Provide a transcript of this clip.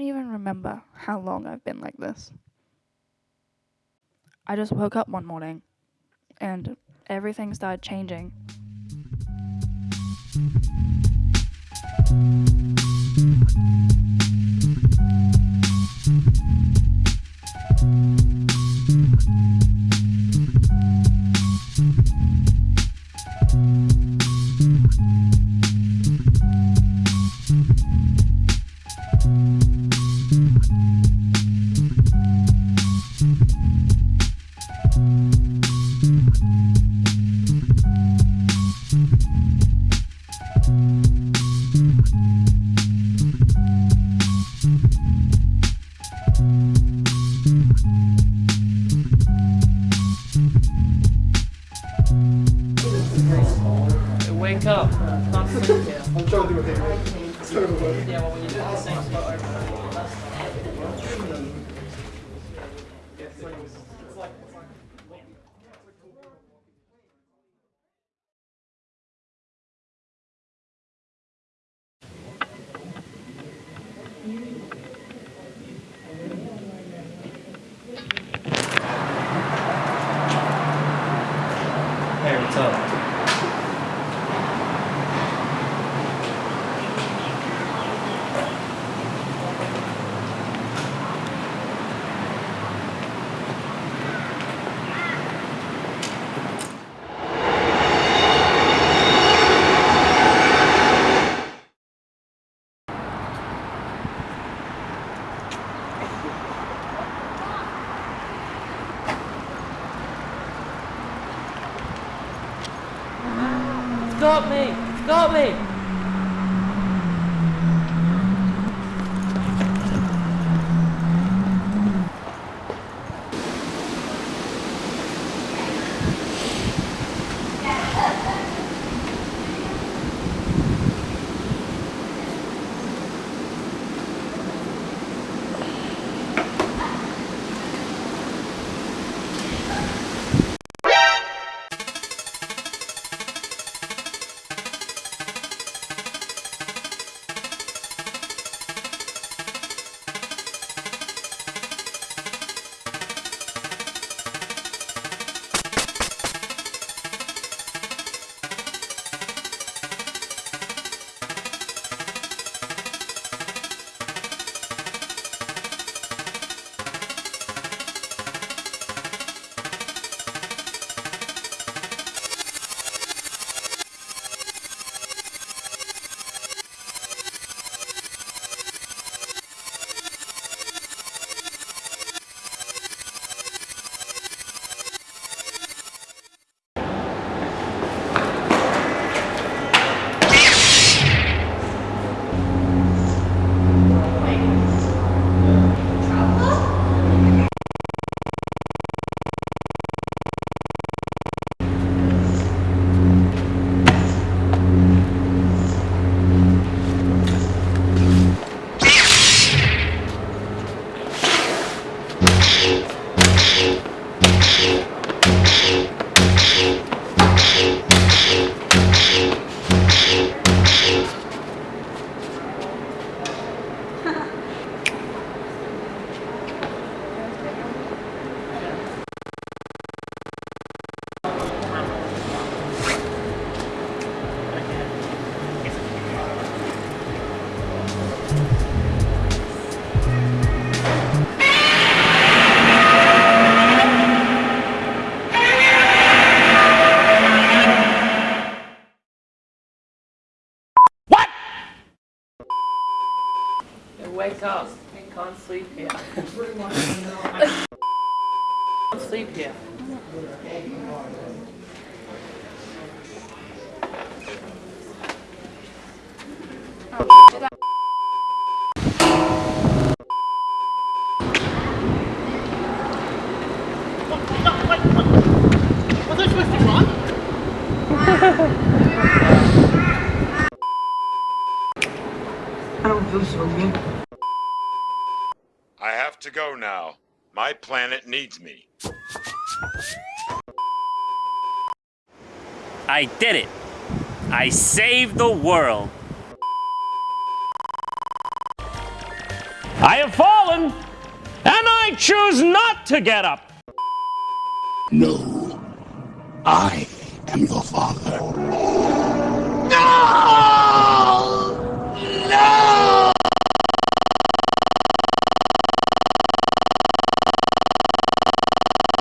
even remember how long I've been like this. I just woke up one morning and everything started changing. Well, when you. do the same over, that's Hey, what's up? Stop me! Stop me! Hey, Wake up. Can't sleep here. Can't sleep here. I don't feel so good. I have to go now. My planet needs me. I did it. I saved the world. I have fallen, and I choose not to get up. No. I am your father. No!